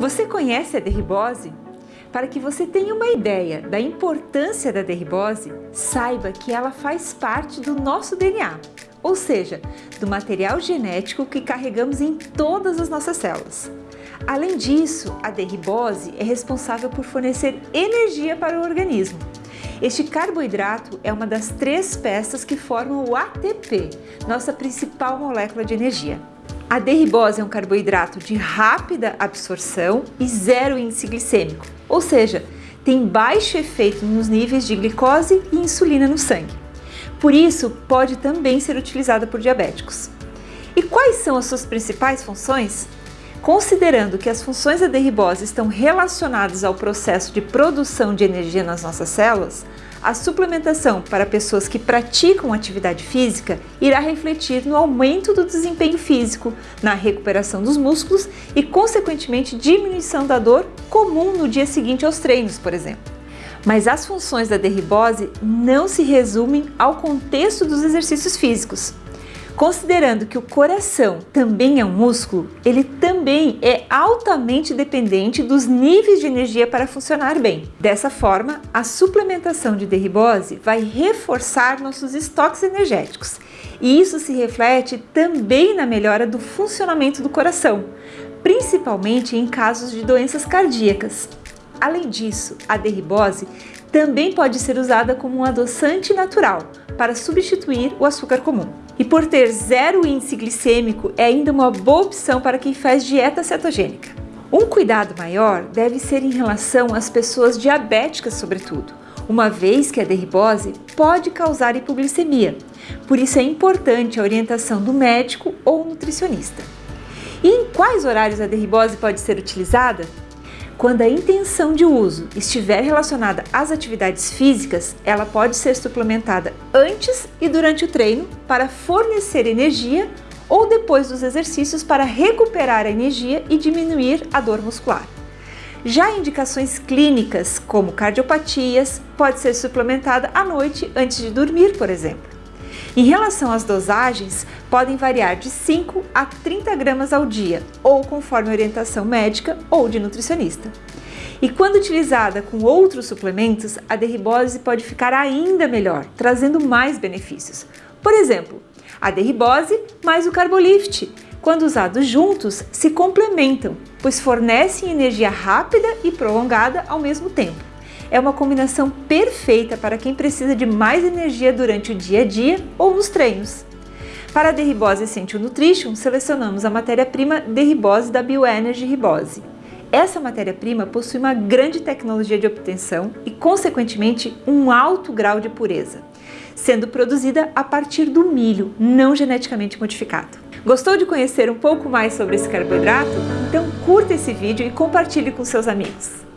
Você conhece a derribose? Para que você tenha uma ideia da importância da derribose, saiba que ela faz parte do nosso DNA, ou seja, do material genético que carregamos em todas as nossas células. Além disso, a derribose é responsável por fornecer energia para o organismo. Este carboidrato é uma das três peças que formam o ATP, nossa principal molécula de energia. A derribose é um carboidrato de rápida absorção e zero índice glicêmico, ou seja, tem baixo efeito nos níveis de glicose e insulina no sangue. Por isso, pode também ser utilizada por diabéticos. E quais são as suas principais funções? Considerando que as funções da derribose estão relacionadas ao processo de produção de energia nas nossas células, a suplementação para pessoas que praticam atividade física irá refletir no aumento do desempenho físico, na recuperação dos músculos e, consequentemente, diminuição da dor comum no dia seguinte aos treinos, por exemplo. Mas as funções da derribose não se resumem ao contexto dos exercícios físicos. Considerando que o coração também é um músculo, ele também é altamente dependente dos níveis de energia para funcionar bem. Dessa forma, a suplementação de derribose vai reforçar nossos estoques energéticos e isso se reflete também na melhora do funcionamento do coração, principalmente em casos de doenças cardíacas. Além disso, a derribose também pode ser usada como um adoçante natural para substituir o açúcar comum. E por ter zero índice glicêmico, é ainda uma boa opção para quem faz dieta cetogênica. Um cuidado maior deve ser em relação às pessoas diabéticas, sobretudo, uma vez que a derribose pode causar hipoglicemia. Por isso é importante a orientação do médico ou nutricionista. E em quais horários a derribose pode ser utilizada? Quando a intenção de uso estiver relacionada às atividades físicas, ela pode ser suplementada antes e durante o treino para fornecer energia ou depois dos exercícios para recuperar a energia e diminuir a dor muscular. Já indicações clínicas, como cardiopatias, pode ser suplementada à noite antes de dormir, por exemplo. Em relação às dosagens, podem variar de 5 a 30 gramas ao dia, ou conforme orientação médica ou de nutricionista. E quando utilizada com outros suplementos, a derribose pode ficar ainda melhor, trazendo mais benefícios. Por exemplo, a derribose mais o carbolift, quando usados juntos, se complementam, pois fornecem energia rápida e prolongada ao mesmo tempo é uma combinação perfeita para quem precisa de mais energia durante o dia a dia ou nos treinos. Para a Derribose Essential Nutrition, selecionamos a matéria-prima Derribose da Bioenergy Ribose. Essa matéria-prima possui uma grande tecnologia de obtenção e, consequentemente, um alto grau de pureza, sendo produzida a partir do milho, não geneticamente modificado. Gostou de conhecer um pouco mais sobre esse carboidrato? Então curta esse vídeo e compartilhe com seus amigos.